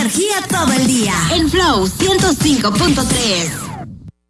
energía todo el día. En Flow 105.3.